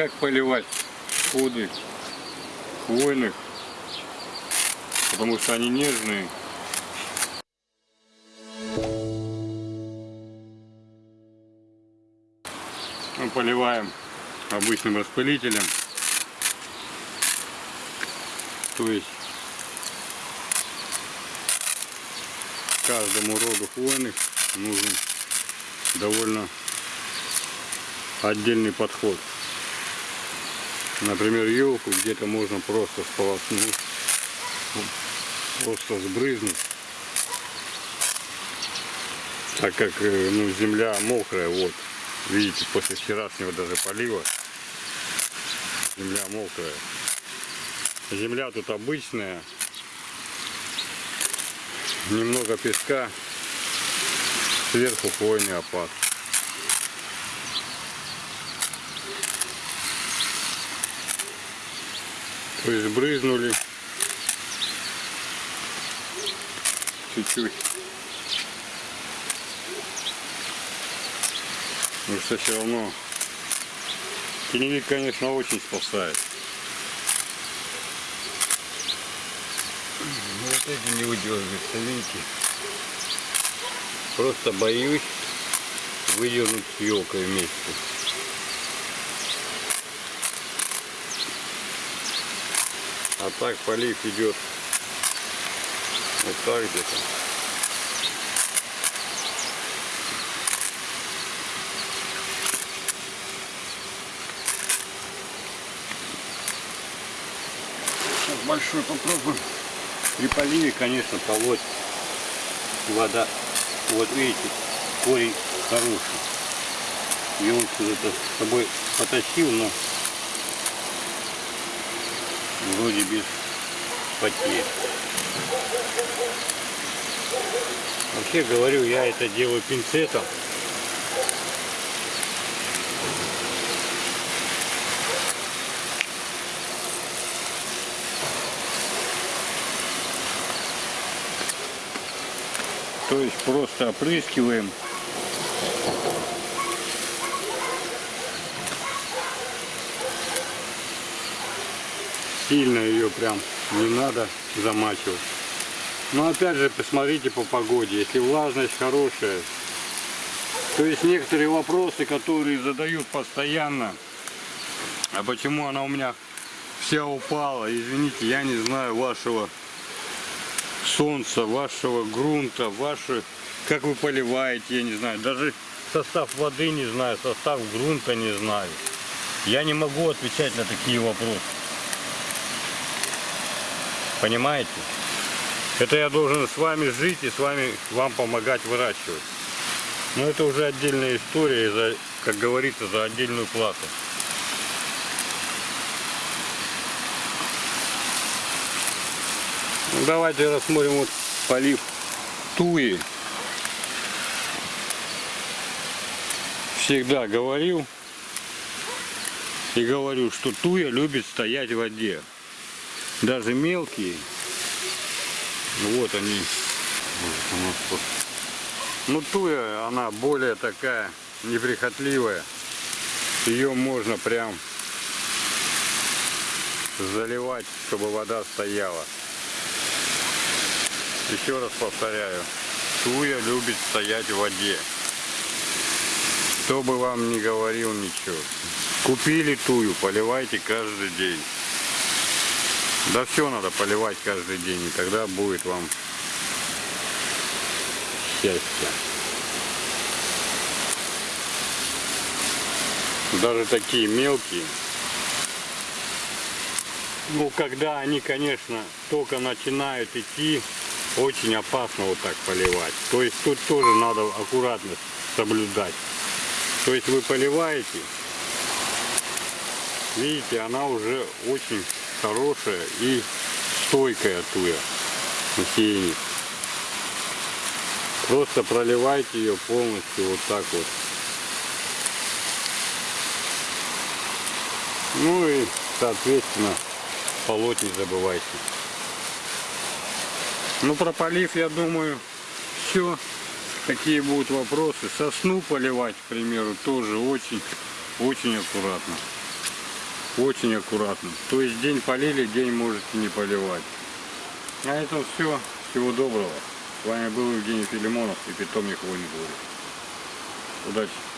как поливать сходы хвойных, потому что они нежные. Мы поливаем обычным распылителем. То есть каждому роду хвойных нужен довольно отдельный подход. Например, елку где-то можно просто сполоснуть, просто сбрызнуть, так как э, ну, земля мокрая, вот, видите, после вчерашнего даже полива земля мокрая. Земля тут обычная, немного песка, сверху хвойный опад. То есть брызнули чуть-чуть. Потому что все равно теневик, конечно, очень спасает. Ну, вот эти не выдергиваются, видите? Просто боюсь выдернуть елкой вместе. А так полив идет вот так где-то. Сейчас большой попробуем. При поливе, конечно, полоть вода. Вот видите, корень хороший. И он сюда с собой потащил, но вроде без потерь. Вообще говорю, я это делаю пинцетом. То есть просто опрыскиваем сильно ее прям не надо замачивать. Но опять же, посмотрите по погоде, если влажность хорошая. То есть некоторые вопросы, которые задают постоянно, а почему она у меня вся упала, извините, я не знаю вашего солнца, вашего грунта, ваше, как вы поливаете, я не знаю, даже состав воды не знаю, состав грунта не знаю. Я не могу отвечать на такие вопросы. Понимаете? Это я должен с вами жить и с вами вам помогать выращивать. Но это уже отдельная история, за, как говорится, за отдельную плату. Ну, давайте рассмотрим вот полив туи. Всегда говорил и говорю, что туя любит стоять в воде даже мелкие. Вот они. Ну туя, она более такая неприхотливая. Ее можно прям заливать, чтобы вода стояла. Еще раз повторяю, туя любит стоять в воде. Кто бы вам не говорил ничего. Купили тую, поливайте каждый день. Да все надо поливать каждый день, и тогда будет вам счастье. Даже такие мелкие. Ну, когда они, конечно, только начинают идти, очень опасно вот так поливать. То есть тут тоже надо аккуратность соблюдать. То есть вы поливаете, видите, она уже очень хорошая и стойкая туя на Просто проливайте ее полностью вот так вот. Ну и соответственно полоть не забывайте. Ну про полив я думаю все. Какие будут вопросы? Сосну поливать, к примеру, тоже очень, очень аккуратно. Очень аккуратно. То есть день полили, день можете не поливать. На этом все. Всего доброго. С вами был Евгений Филимонов и питомник Войны Удачи.